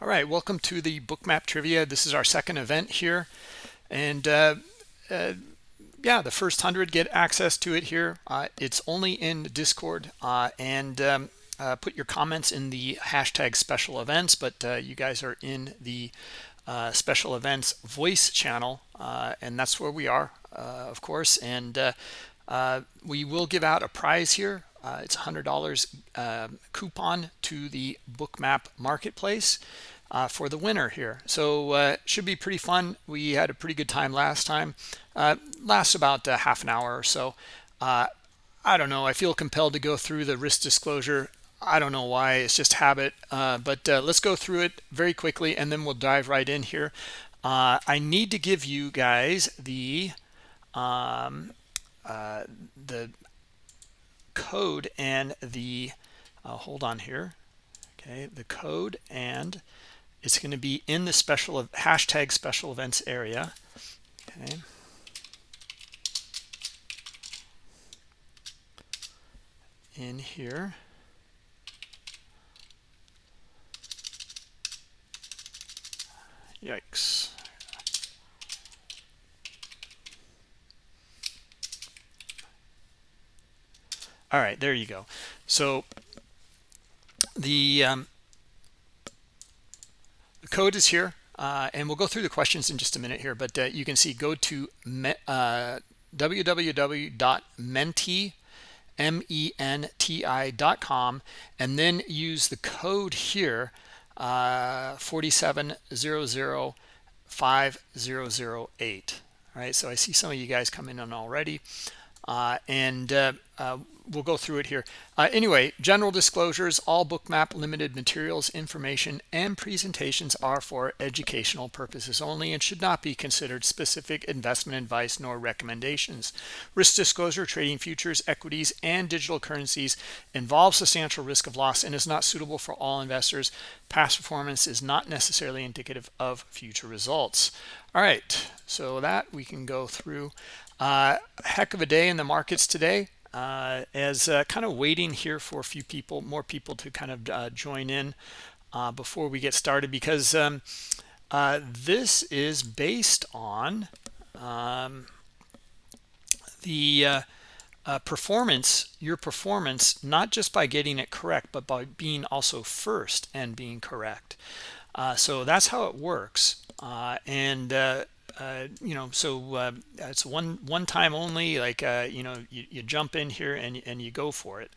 All right, welcome to the Bookmap Trivia. This is our second event here. And uh, uh, yeah, the first 100 get access to it here. Uh, it's only in Discord. Uh, and um, uh, put your comments in the hashtag special events, but uh, you guys are in the special events voice channel. and that's where we are, of course. And we will give out a prize here. Uh, it's $100 uh, coupon to the Bookmap Marketplace uh, for the winner here. So uh, should be pretty fun. We had a pretty good time last time. Uh, lasts about half an hour or so. Uh, I don't know. I feel compelled to go through the risk disclosure. I don't know why. It's just habit. but let's go through it very quickly, and then we'll dive right in here. I need to give you guys the um, the code and the uh, hold on here. Okay the code and it's going to be in the special of hashtag special events area. Okay. In here. Yikes all right there you go. So the um, the code is here uh, and we'll go through the questions in just a minute here but uh, you can see go to me, uh, www.menti m-e-n-t-i.com and then use the code here uh, 4700508 all right so i see some of you guys coming in already and uh, uh, we'll go through it here. Uh, anyway, general disclosures, all bookmap limited materials, information, and presentations are for educational purposes only and should not be considered specific investment advice nor recommendations. Risk disclosure, trading futures, equities, and digital currencies involves substantial risk of loss and is not suitable for all investors. Past performance is not necessarily indicative of future results. All right, so that we can go through. Uh, heck of a day in the markets today. Uh, as uh, kind of waiting here for a few people, more people to kind of uh, join in uh, before we get started because um, uh, this is based on um, the performance, your performance, not just by getting it correct, but by being also first and being correct. so that's how it works. and uh, you know, so uh, it's one one time only. Like uh, you know, you, you jump in here and and you go for it.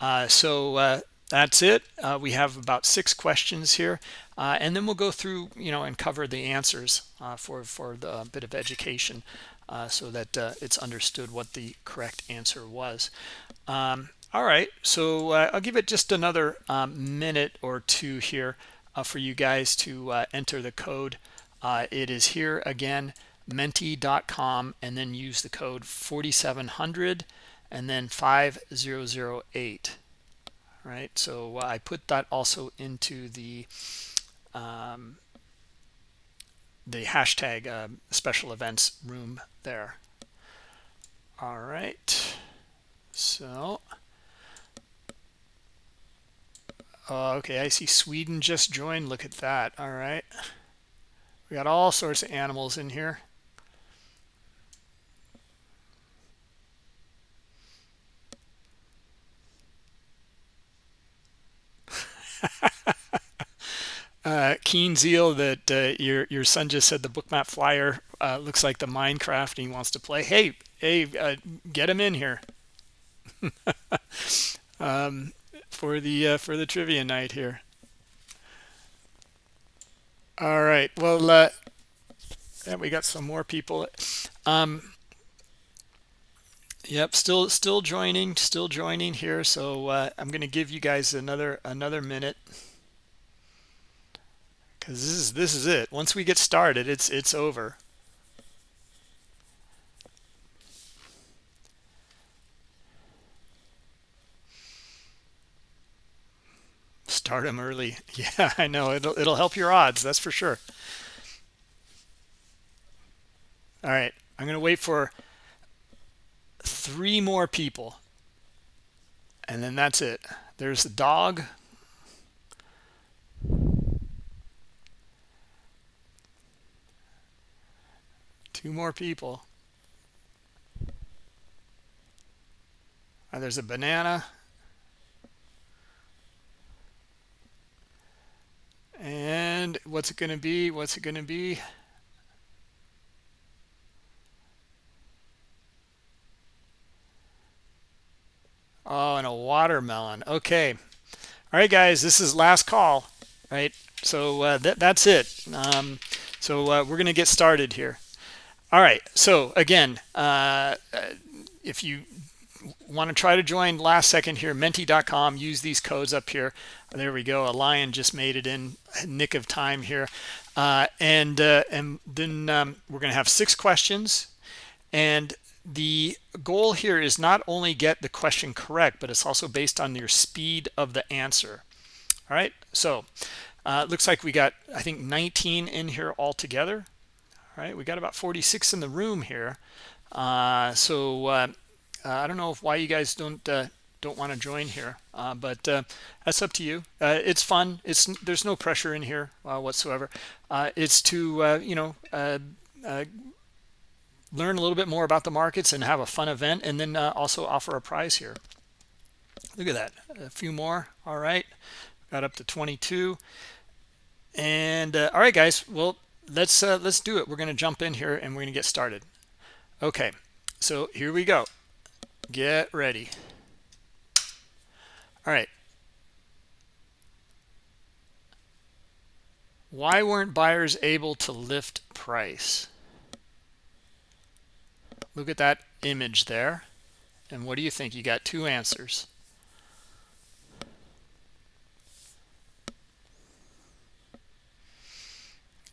Uh, so uh, that's it. We have about six questions here, and then we'll go through you know and cover the answers for for the bit of education, so that it's understood what the correct answer was. Um, all right, so I'll give it just another um, minute or two here for you guys to enter the code. Uh, it is here again, menti.com, and then use the code 4700 and then 5008. Right, so I put that also into the um, the hashtag uh, special events room there. All right, so uh, okay, I see Sweden just joined. Look at that. All right. We got all sorts of animals in here. uh, keen zeal that uh, your your son just said the bookmap flyer uh, looks like the Minecraft and he wants to play. Hey, hey, uh, get him in here um, for the uh, for the trivia night here. All right. Well, uh, yeah, we got some more people. Um, yep, still still joining, still joining here. So uh, I'm going to give you guys another another minute because this is this is it. Once we get started, it's it's over. start them early. Yeah i know. It'll, it'll help your odds that's for sure. All right i'm going to wait for three more people and then that's it. There's the dog. Two more people. Oh, there's a banana. And what's it going to be? What's it going to be? Oh, and a watermelon. Okay. All right, guys, this is last call, right? So uh, that, that's it. Um, so uh, we're going to get started here. All right. So again, uh, uh if you want to try to join last second here, menti.com, use these codes up here. There we go. A lion just made it in nick of time here. Uh, and, uh, and then um, we're going to have six questions. And the goal here is not only get the question correct, but it's also based on your speed of the answer. All right, so uh, looks like we got, I think, 19 in here altogether. All right, we got about 46 in the room here. Uh, so uh I don't know if why you guys don't uh, don't want to join here, uh, but that's up to you. it's fun. It's there's no pressure in here whatsoever. it's to you know learn a little bit more about the markets and have a fun event and then uh, also offer a prize here. Look at that. A few more. All right. Got up to 22 and uh, all right guys. Well let's uh, let's do it. We're going to jump in here and we're going to get started. Okay. So here we go get ready all right why weren't buyers able to lift price Look at that image there. And what do you think? You got two answers.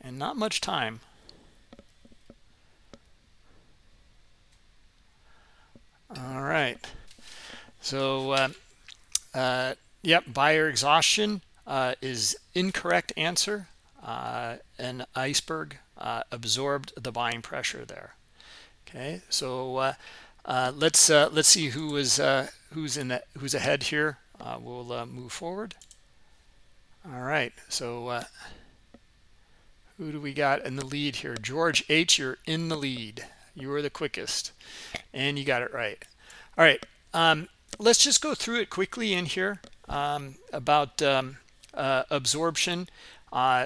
And not much time. All right. So, uh, uh, yep, buyer exhaustion uh, is incorrect answer. Uh, an iceberg uh, absorbed the buying pressure there. Okay, so uh, let's let's see who is who's in the, who's ahead here. We'll move forward. All right, so who do we got in the lead here? George H, you're in the lead. You were the quickest, and you got it right. All right, um, let's just go through it quickly in here um, about um, absorption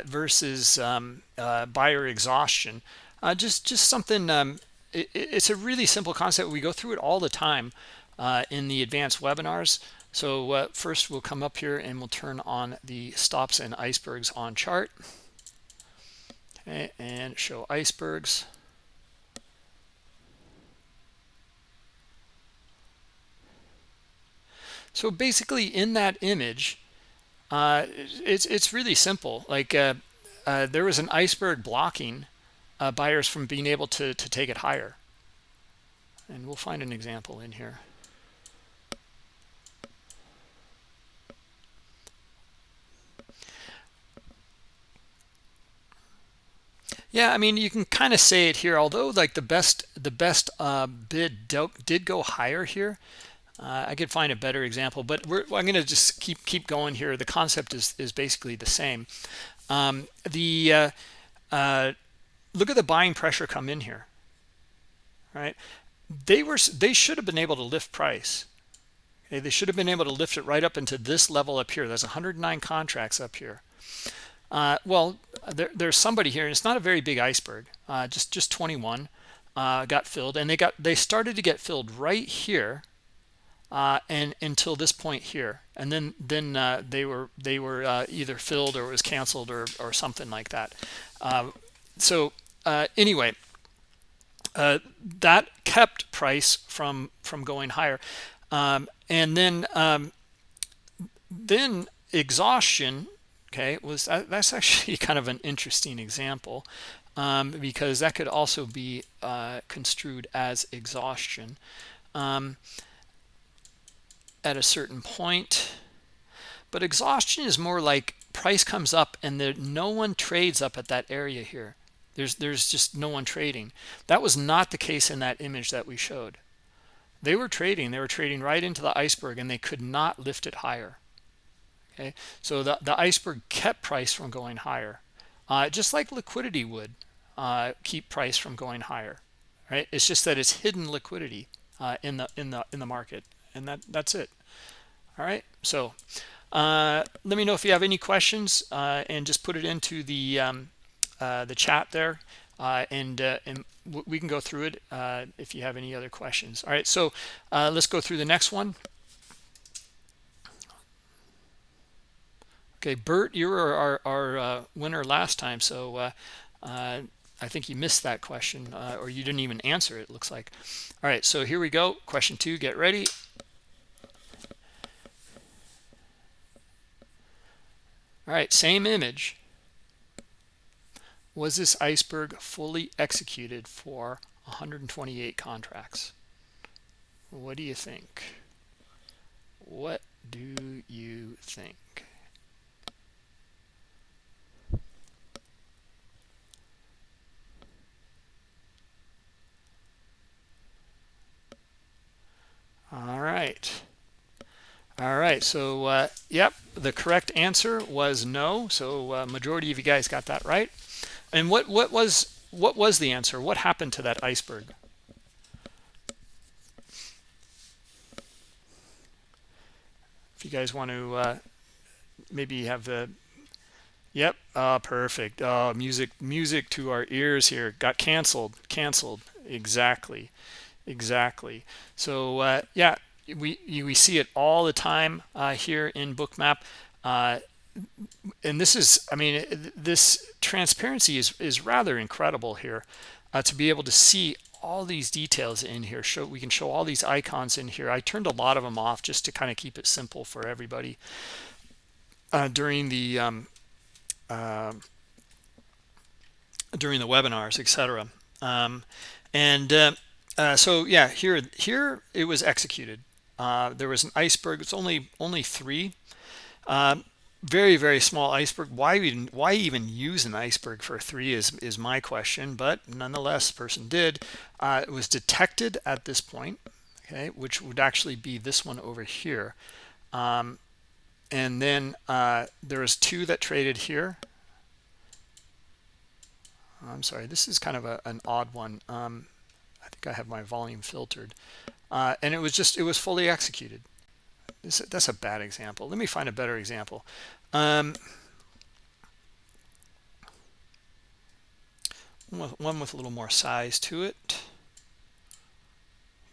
versus um, buyer exhaustion. just just something um, it, it's a really simple concept. We go through it all the time uh, in the advanced webinars. So uh, first we'll come up here and we'll turn on the stops and icebergs on chart. Okay, and show icebergs. So basically in that image, uh, it's, it's really simple. Like uh, uh, there was an iceberg blocking uh, buyers from being able to, to take it higher. And we'll find an example in here. Yeah, I mean, you can kind of say it here. Although, like the best, the best uh, bid did go higher here. Uh, I could find a better example, but I'm going to just keep keep going here. The concept is is basically the same. Um, the uh, uh look at the buying pressure come in here right? They were they should have been able to lift price. Okay they should have been able to lift it right up into this level up here. There's 109 contracts up here. Uh, well there, there's somebody here and it's not a very big iceberg. Uh, just just 21 uh, got filled and they got they started to get filled right here uh, and until this point here. And then then uh, they were they were uh, either filled or was canceled or or something like that. So uh, anyway, uh, that kept price from from going higher, um, and then um, then exhaustion. Okay, was that, that's actually kind of an interesting example um, because that could also be uh, construed as exhaustion. Um, at a certain point. But exhaustion is more like price comes up and there no one trades up at that area here. There's there's just no one trading. That was not the case in that image that we showed. They were trading. They were trading right into the iceberg and they could not lift it higher. Okay? So the, the iceberg kept price from going higher. Uh, just like liquidity would uh, keep price from going higher right? It's just that it's hidden liquidity uh, in the in the in the market and that that's it all right so uh, let me know if you have any questions uh, and just put it into the um, uh, the chat there uh, and uh, and we can go through it if you have any other questions all right so let's go through the next one okay Bert you were our, our winner last time so I think you missed that question uh, or you didn't even answer it, looks like. All right, so here we go. Question two, get ready. All right, same image. Was this iceberg fully executed for 128 contracts? What do you think? What do you think? All right. All right. So, uh, yep, the correct answer was no. So, uh, majority of you guys got that right. And what what was what was the answer? What happened to that iceberg? If you guys want to uh, maybe have the Yep. Uh, perfect. Oh, music, music to our ears here. Got canceled. Canceled. Exactly exactly so uh, yeah we we see it all the time uh, here in bookmap. Uh, and this is i mean this transparency is is rather incredible here uh, to be able to see all these details in here. Show we can show all these icons in here. I turned a lot of them off just to kind of keep it simple for everybody. Uh, during the um, uh, during the webinars etc um, and uh, so yeah, here here it was executed. Uh, there was an iceberg. It's only only three. Um, very very small iceberg. Why even why even use an iceberg for three is is my question. But nonetheless, person did. Uh, it was detected at this point. Okay, which would actually be this one over here. Um, and then uh, there was two that traded here. I'm sorry, this is kind of a, an odd one. Um, I think I have my volume filtered. Uh, and it was just, it was fully executed. This, that's a bad example. Let me find a better example. Um, one, with, one with a little more size to it.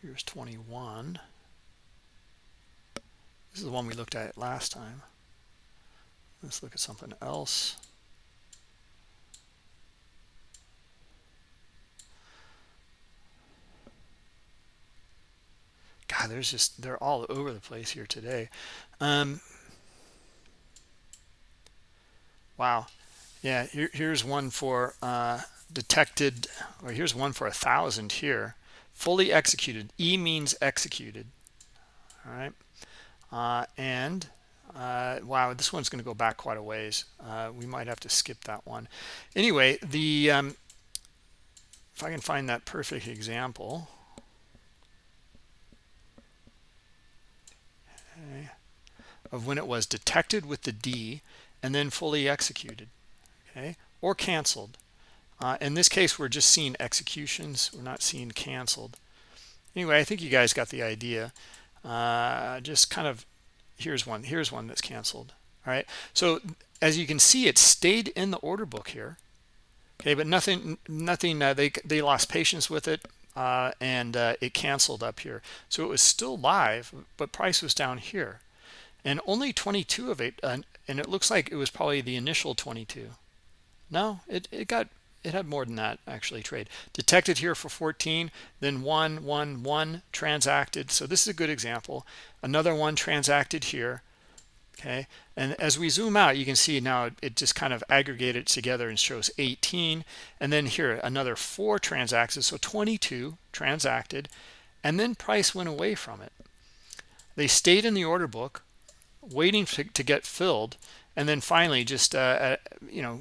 Here's 21. This is the one we looked at last time. Let's look at something else. God, there's just, they're all over the place here today. Um, wow. Yeah, here, here's one for uh, detected, or here's one for a thousand here. Fully executed. E means executed. All right. Uh, and uh, wow, this one's going to go back quite a ways. Uh, we might have to skip that one. Anyway, the um, if I can find that perfect example. Of when it was detected with the D and then fully executed, okay, or canceled. Uh, in this case, we're just seeing executions. We're not seeing canceled. Anyway, I think you guys got the idea. Uh, just kind of, here's one. Here's one that's canceled. All right. So as you can see, it stayed in the order book here. Okay, but nothing, nothing. Uh, they they lost patience with it uh, and uh, it canceled up here. So it was still live, but price was down here. And only 22 of it, uh, and it looks like it was probably the initial 22. No, it, it got it had more than that actually trade. Detected here for 14 then one one one transacted. So this is a good example. Another one transacted here okay? And as we zoom out you can see now it just kind of aggregated together and shows 18 and then here another four transacted so 22 transacted. And then price went away from it. They stayed in the order book waiting to, to get filled and then finally just uh, uh, you know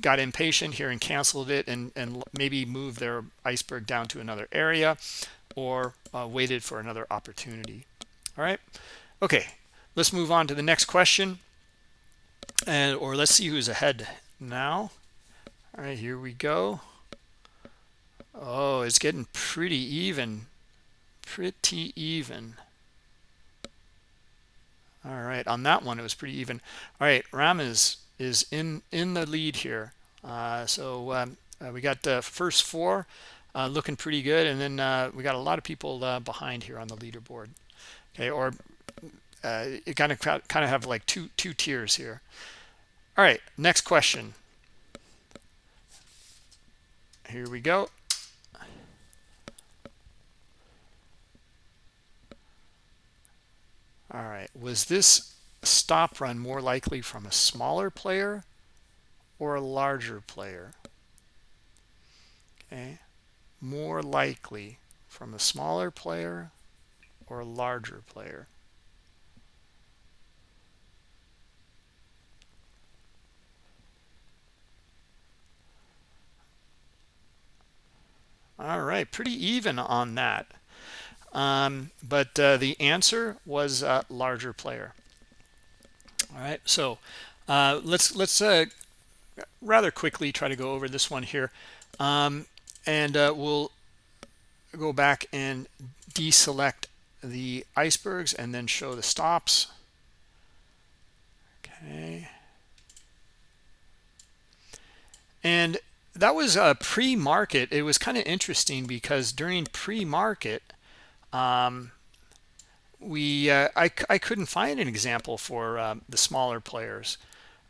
got impatient here and canceled it and and maybe moved their iceberg down to another area or uh, waited for another opportunity all right okay let's move on to the next question and or let's see who's ahead now all right here we go Oh, it's getting pretty even. Pretty even. All right, on that one, it was pretty even. All right, Ram is, is in, in the lead here. Uh, so um, uh, we got the first four uh, looking pretty good. And then uh, we got a lot of people uh, behind here on the leaderboard. Okay, or uh, it kind of kind of have like two two tiers here. All right, next question. Here we go. All right, was this stop run more likely from a smaller player or a larger player? Okay, more likely from a smaller player or a larger player? All right, pretty even on that. Um, but uh, the answer was a larger player. All right, so uh, let's let's uh, rather quickly try to go over this one here, um, and uh, we'll go back and deselect the icebergs and then show the stops. Okay, and that was a pre-market. It was kind of interesting because during pre-market um, we uh, I, I couldn't find an example for um, the smaller players.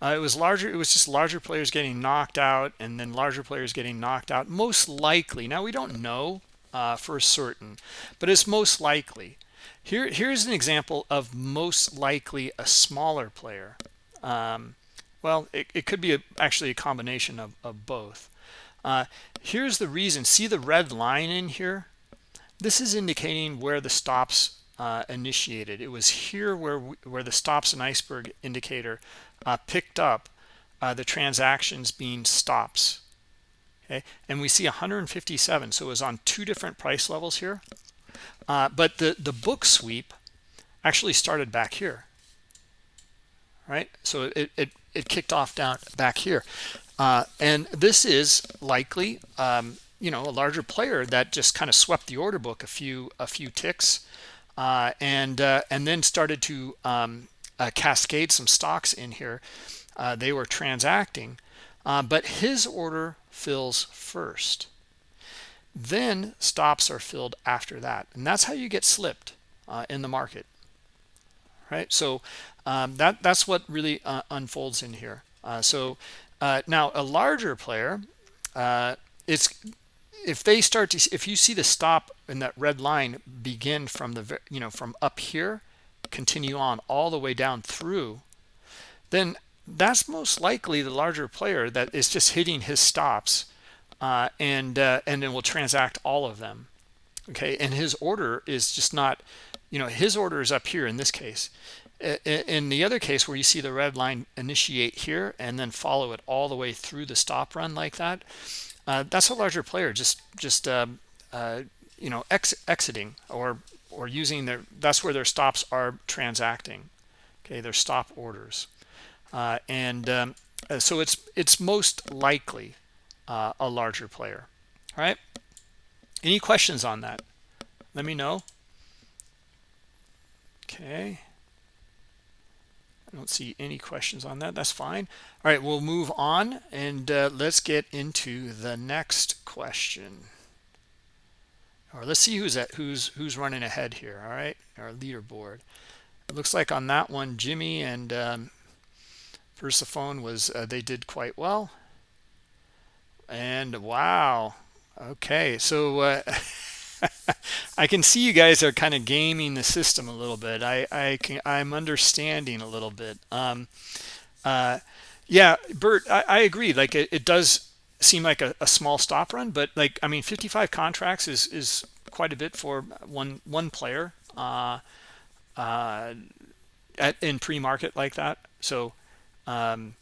Uh, it was larger it was just larger players getting knocked out and then larger players getting knocked out. Most likely now we don't know uh, for certain but it's most likely. Here here's an example of most likely a smaller player. Um, well it, it, could be a, actually a combination of, of both. Uh, here's the reason. See the red line in here this is indicating where the stops uh, initiated. It was here where we, where the stops and iceberg indicator uh, picked up uh, the transactions being stops. Okay, and we see 157. So it was on two different price levels here. Uh, but the the book sweep actually started back here. Right, so it it it kicked off down back here, uh, and this is likely um, you know a larger player that just kind of swept the order book a few a few ticks uh, and uh, and then started to um, uh, cascade some stops in here. Uh, they were transacting uh, but his order fills first. Then stops are filled after that and that's how you get slipped uh, in the market. Right? So um, that that's what really unfolds in here. So now a larger player it's if they start to if you see the stop in that red line begin from the you know from up here continue on all the way down through then that's most likely the larger player that is just hitting his stops uh, and uh, and then will transact all of them okay? And his order is just not you know his order is up here in this case. In the other case where you see the red line initiate here and then follow it all the way through the stop run like that uh, that's a larger player just just uh, uh, you know ex exiting or or using their that's where their stops are transacting. Okay their stop orders. Uh, and um, uh, so it's it's most likely uh, a larger player. All right any questions on that? Let me know. Okay I don't see any questions on that. That's fine. All right, we'll move on and uh, let's get into the next question. Or let's see who's at who's who's running ahead here. All right, our leaderboard. It looks like on that one, Jimmy and um, Persephone was uh, they did quite well. And wow, okay, so. Uh, I can see you guys are kind of gaming the system a little bit. I, I can, I'm understanding a little bit. Um, uh, yeah, Bert, I, I agree. Like it, it does seem like a, a, small stop run, but like, I mean, 55 contracts is, is quite a bit for one, one player, uh, uh, at, in pre-market like that. So, um,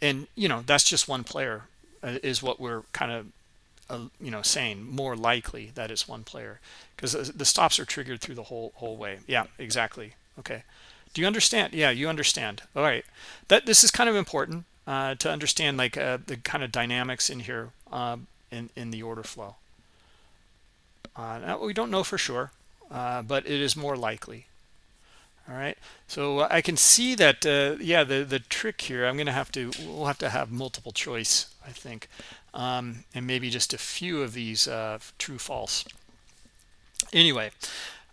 and you know, that's just one player uh, is what we're kind of uh, you know saying more likely that it's one player because the stops are triggered through the whole whole way. Yeah exactly. Okay. Do you understand? Yeah you understand. All right. That this is kind of important uh, to understand like uh, the kind of dynamics in here uh, in in the order flow. Now we don't know for sure but it is more likely. All right. So i can see that uh, yeah the the trick here i'm gonna have to we'll have to have multiple choice i think um, and maybe just a few of these uh, true false. Anyway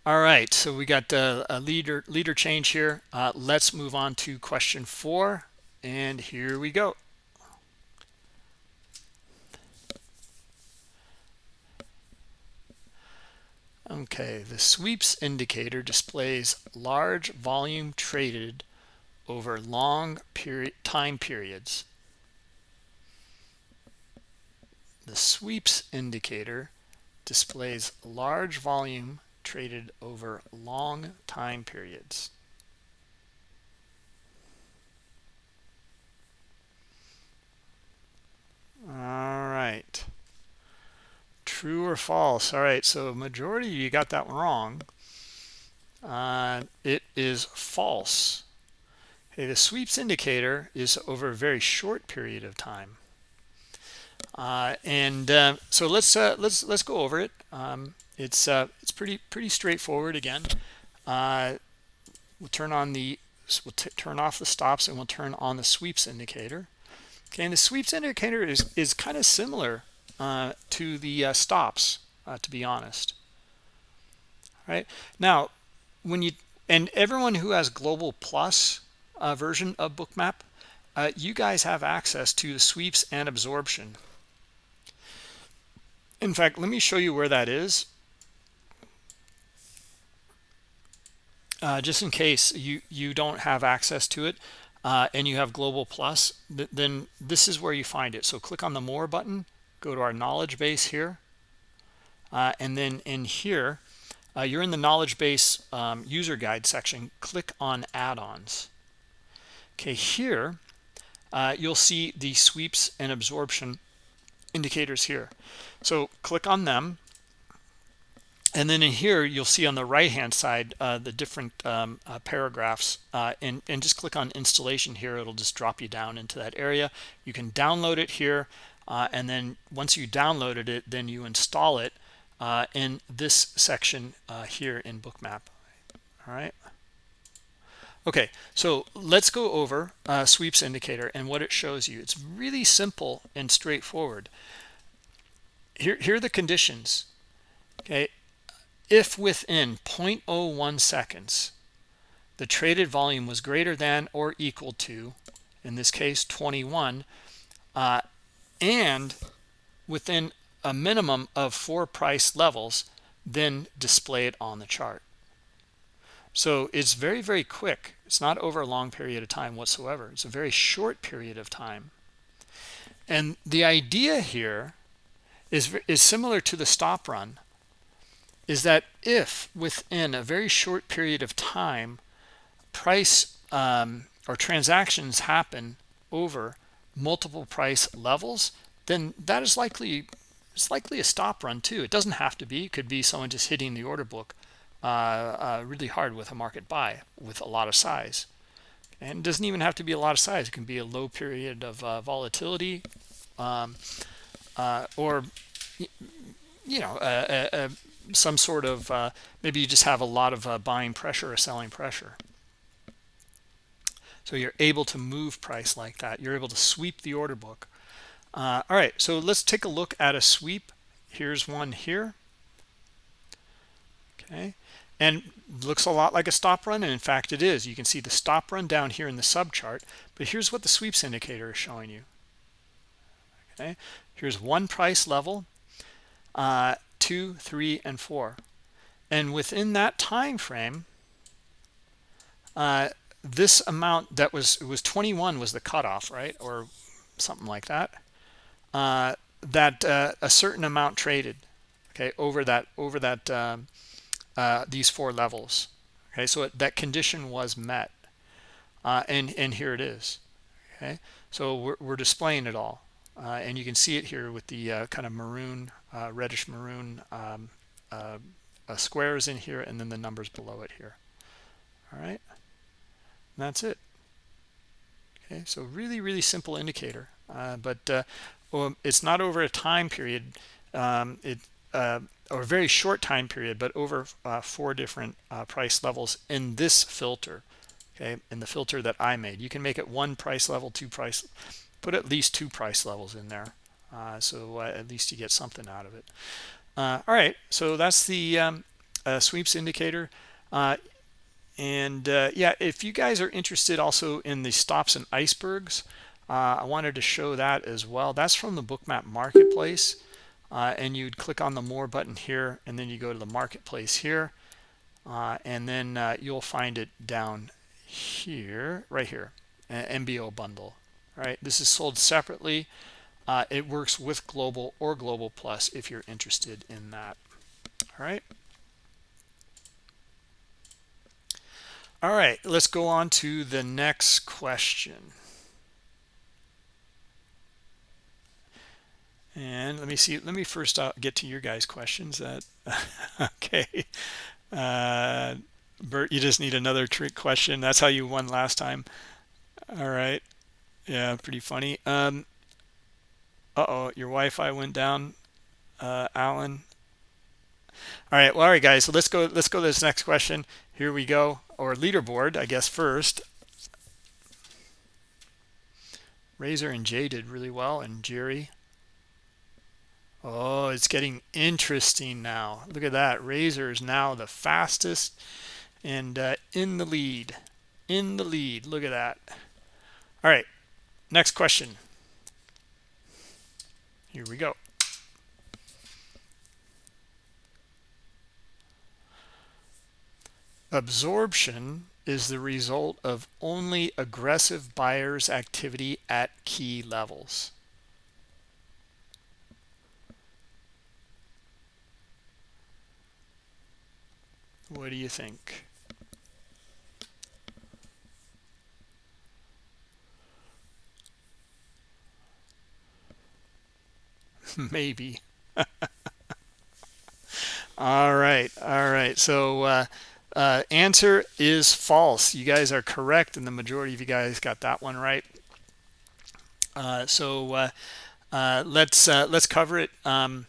all right so we got uh, a leader leader change here. Uh, let's move on to question four and here we go. Okay, the sweeps indicator displays large volume traded over long period time periods. The sweeps indicator displays large volume traded over long time periods. All right. True or false? All right so majority you got that wrong. Uh, it is false. Okay the sweeps indicator is over a very short period of time and uh, so let's uh, let's let's go over it um, it's uh, it's pretty pretty straightforward again uh, we'll turn on the we'll turn off the stops and we'll turn on the sweeps indicator okay and the sweeps indicator is is kind of similar uh, to the uh, stops, uh, to be honest. Right now, when you and everyone who has Global Plus uh, version of Bookmap, uh, you guys have access to the sweeps and absorption. In fact, let me show you where that is. Uh, just in case you you don't have access to it uh, and you have global plus th then this is where you find it. So click on the more button go to our knowledge base here uh, and then in here uh, you're in the knowledge base um, user guide section. Click on add-ons. Okay here uh, you'll see the sweeps and absorption indicators here. So click on them and then in here you'll see on the right hand side uh, the different um, uh, paragraphs uh, and, and just click on installation here. It'll just drop you down into that area. You can download it here uh, and then once you downloaded it then you install it uh, in this section uh, here in bookmap. All right okay so let's go over uh, sweeps indicator and what it shows you. It's really simple and straightforward. Here, here are the conditions okay? If within 0.01 seconds the traded volume was greater than or equal to in this case 21 uh, and within a minimum of four price levels then display it on the chart so it's very very quick it's not over a long period of time whatsoever it's a very short period of time and the idea here is is similar to the stop run is that if within a very short period of time price um, or transactions happen over multiple price levels, then that is likely it's likely a stop run too. It doesn't have to be. It could be someone just hitting the order book uh, uh, really hard with a market buy with a lot of size. And it doesn't even have to be a lot of size. It can be a low period of uh, volatility um, uh, or, you know, some sort of, uh, maybe you just have a lot of uh, buying pressure or selling pressure. So you're able to move price like that. You're able to sweep the order book. Uh, all right, so let's take a look at a sweep. Here's one here. Okay, and looks a lot like a stop run, and in fact it is. You can see the stop run down here in the sub chart, but here's what the sweeps indicator is showing you. Okay, here's one price level, uh, two, three, and four. And within that time frame, uh, this amount that was it was 21 was the cutoff right or something like that uh, that uh, a certain amount traded okay over that over that um, uh, these four levels. Okay so it, that condition was met uh, and and here it is. Okay so we're, we're displaying it all uh, and you can see it here with the uh, kind of maroon reddish maroon um, squares in here and then the numbers below it here. All right? That's it. Okay so really really simple indicator uh, but uh, well, it's not over a time period. Um, it uh, or a very short time period, but over uh, four different uh, price levels in this filter. Okay, in the filter that I made, you can make it one price level, two price, put at least two price levels in there, uh, so uh, at least you get something out of it. Uh, all right, so that's the um, uh, sweeps indicator. and yeah, if you guys are interested also in the stops and icebergs, I wanted to show that as well. That's from the Bookmap Marketplace uh, and you'd click on the more button here and then you go to the marketplace here uh, and then uh, you'll find it down here right here MBO bundle all right? This is sold separately. Uh, it works with global or global plus if you're interested in that. All right. All right let's go on to the next question And let me see, let me first uh, get to your guys' questions. That Okay. Uh, Bert, you just need another trick question. That's how you won last time. All right. Yeah, pretty funny. Um, uh-oh, your Wi-Fi went down, uh, Alan. All right, well, all right, guys. So let's go. Let's go to this next question. Here we go. Or leaderboard, I guess first. Razor and Jay did really well, and Jerry. Oh, it's getting interesting now. Look at that. Razor is now the fastest and uh, in the lead. In the lead. Look at that. All right. Next question. Here we go. Absorption is the result of only aggressive buyers activity at key levels. What do you think? Maybe. all right. All right. So uh, uh, answer is false. You guys are correct, and the majority of you guys got that one right. Uh, so uh, uh, let's uh, let's cover it. Um,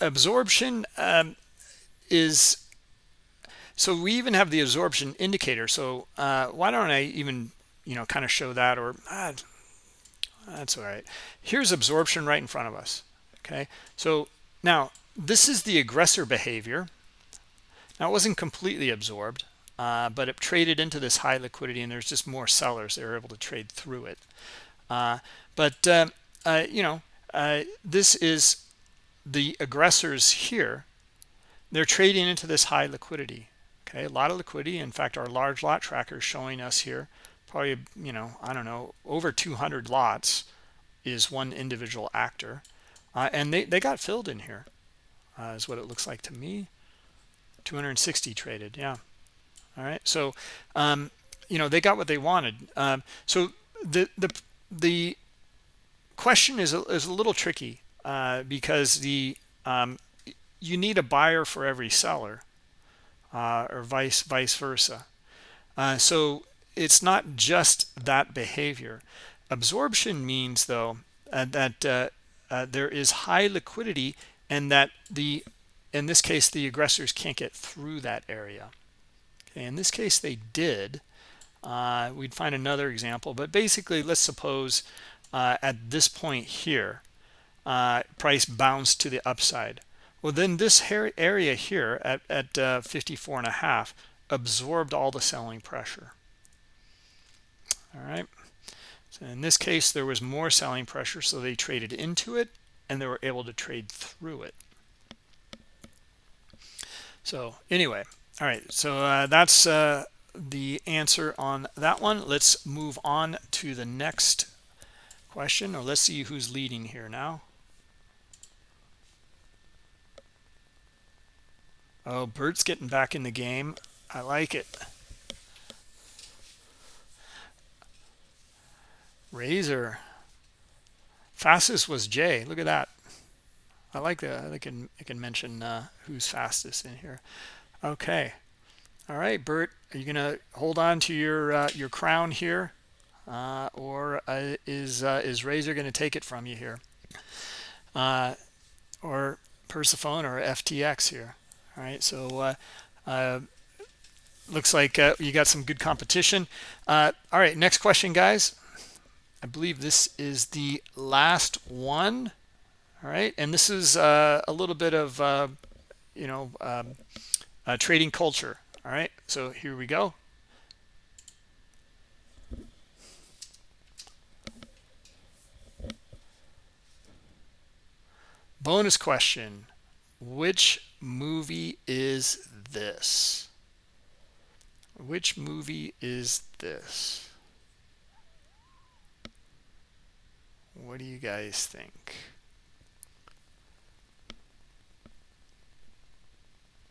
absorption um, is so we even have the absorption indicator. So uh, why don't I even, you know, kind of show that or ah, that's all right. Here's absorption right in front of us. Okay. So now this is the aggressor behavior. Now it wasn't completely absorbed, uh, but it traded into this high liquidity and there's just more sellers. They're able to trade through it. Uh, but, uh, uh you know, uh, this is the aggressors here. They're trading into this high liquidity okay a lot of liquidity. In fact our large lot tracker is showing us here probably you know i don't know over 200 lots is one individual actor. Uh, and they they got filled in here uh, is what it looks like to me. 260 traded yeah. All right so um, you know they got what they wanted. Um, so the the the question is a, is a little tricky uh, because the um, you need a buyer for every seller uh, or vice vice versa. Uh, so it's not just that behavior. Absorption means though uh, that uh, uh, there is high liquidity and that the in this case the aggressors can't get through that area. Okay, in this case they did. Uh, we'd find another example, but basically let's suppose at this point here price bounced to the upside well, then this area here at, at uh, 54 and a half absorbed all the selling pressure. All right. So in this case, there was more selling pressure, so they traded into it and they were able to trade through it. So anyway, all right. So uh, that's uh, the answer on that one. Let's move on to the next question, or let's see who's leading here now. Oh, Bert's getting back in the game. I like it. Razor. Fastest was Jay. Look at that. I like that. I can I can mention uh, who's fastest in here. Okay. All right, Bert. Are you gonna hold on to your uh, your crown here, uh, or uh, is uh, is Razor gonna take it from you here? Uh, or Persephone or FTX here. All right, so uh, uh, looks like uh, you got some good competition. All right, next question, guys. I believe this is the last one. All right, and this is a little bit of, you know, um, trading culture. All right, so here we go. Bonus question. Which movie is this? Which movie is this? What do you guys think?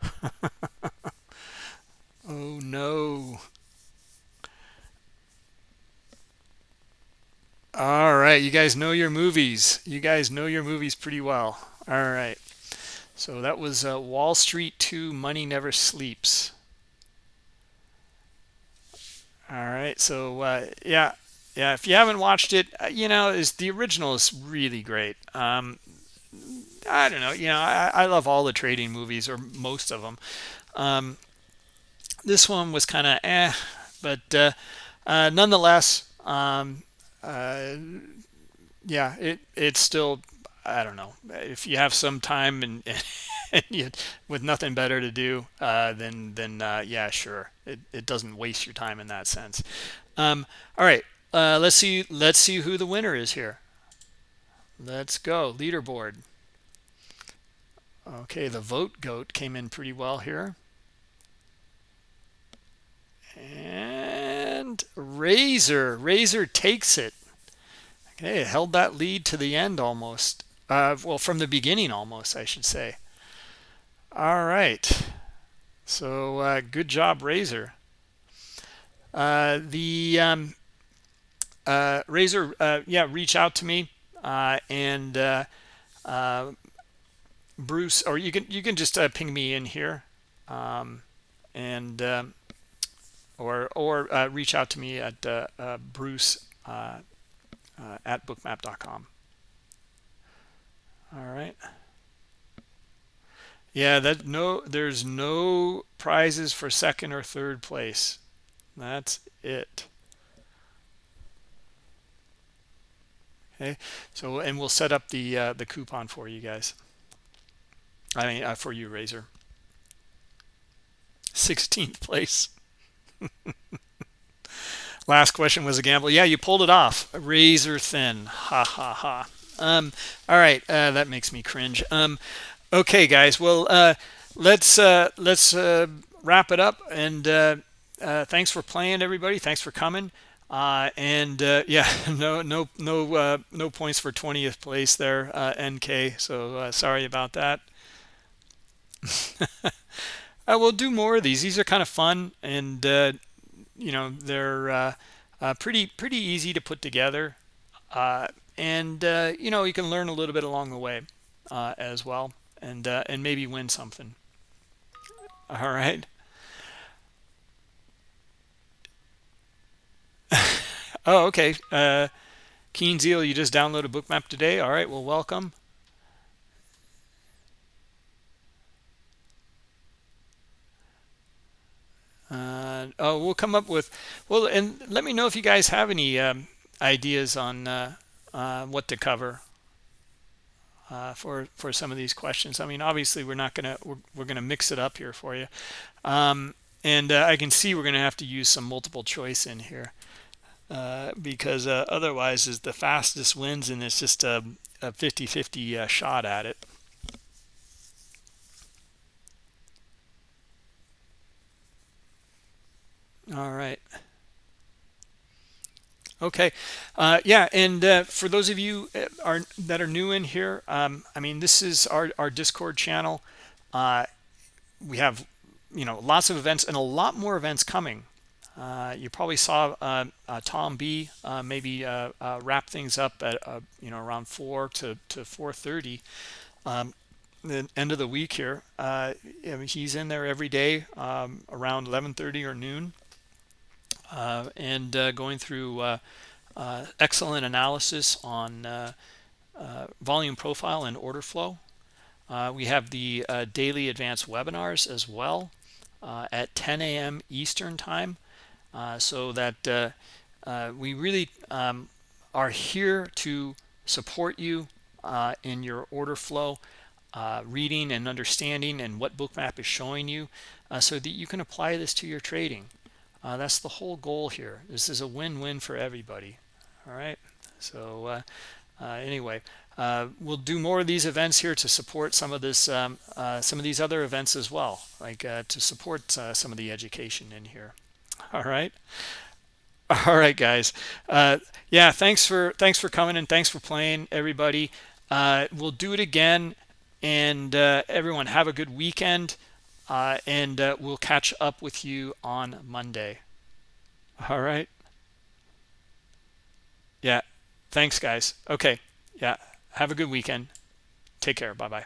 oh no. All right, you guys know your movies. You guys know your movies pretty well. All right. So that was uh, Wall Street 2 Money Never Sleeps. All right. So uh, yeah, yeah. If you haven't watched it, uh, you know, is the original is really great. Um, I don't know. You know, I, I love all the trading movies or most of them. Um, this one was kind of eh, but uh, uh, nonetheless, um, uh, yeah, it it's still I don't know if you have some time and, and you, with nothing better to do, uh, then then uh, yeah, sure, it it doesn't waste your time in that sense. Um, all right, uh, let's see let's see who the winner is here. Let's go leaderboard. Okay, the vote goat came in pretty well here. And Razor, Razor takes it. Okay, held that lead to the end almost. Uh, well, from the beginning almost, I should say. All right. So uh, good job, Razor. Uh, the um, uh, Razor, uh, yeah, reach out to me uh, and Bruce, or you can you can just ping me in here, um, and um, or or reach out to me at Bruce at bookmap.com. All right. Yeah, that no there's no prizes for second or third place. That's it. Okay. So and we'll set up the uh, the coupon for you guys. I mean uh, for you Razor. 16th place. Last question was a gamble. Yeah, you pulled it off. Razor thin. Ha ha ha. Um, all right, uh, that makes me cringe. Um, okay, guys. Well, uh, let's uh, let's uh, wrap it up. And uh, uh, thanks for playing, everybody. Thanks for coming. and yeah, no no no no points for 20th place there, NK. So sorry about that. we'll do more of these. These are kind of fun, and you know they're pretty pretty easy to put together and uh, you know you can learn a little bit along the way uh, as well and uh, and maybe win something. All right. Oh okay. Uh, keen zeal you just downloaded bookmap today? All right well welcome. Uh, oh we'll come up with well and let me know if you guys have any um, ideas on uh, uh, what to cover uh, for for some of these questions. I mean, obviously, we're not gonna we're, we're gonna mix it up here for you, um, and uh, I can see we're gonna have to use some multiple choice in here uh, because uh, otherwise, is the fastest wins, and it's just a 50-50 uh, shot at it. All right. Okay, uh, yeah, and uh, for those of you uh, are that are new in here, um, I mean, this is our our Discord channel. Uh, we have, you know, lots of events and a lot more events coming. Uh, you probably saw uh, Tom B maybe wrap things up at you know around four to to four thirty. Um, the end of the week here, I mean, he's in there every day um, around 11:30 or noon and uh, going through uh, excellent analysis on volume profile and order flow. Uh, we have the uh, daily advanced webinars as well uh, at 10 a.m. Eastern time uh, so that uh, uh, we really um, are here to support you in your order flow reading and understanding and what bookmap is showing you so that you can apply this to your trading that's the whole goal here. This is a win-win for everybody. All right? So anyway uh, we'll do more of these events here to support some of this um, uh, some of these other events as well like uh, to support uh, some of the education in here. All right? All right guys. Uh, yeah thanks for thanks for coming and thanks for playing everybody. Uh, we'll do it again and everyone have a good weekend Uh, and uh, we'll catch up with you on Monday all right yeah thanks guys okay yeah have a good weekend. Take care. Bye-bye.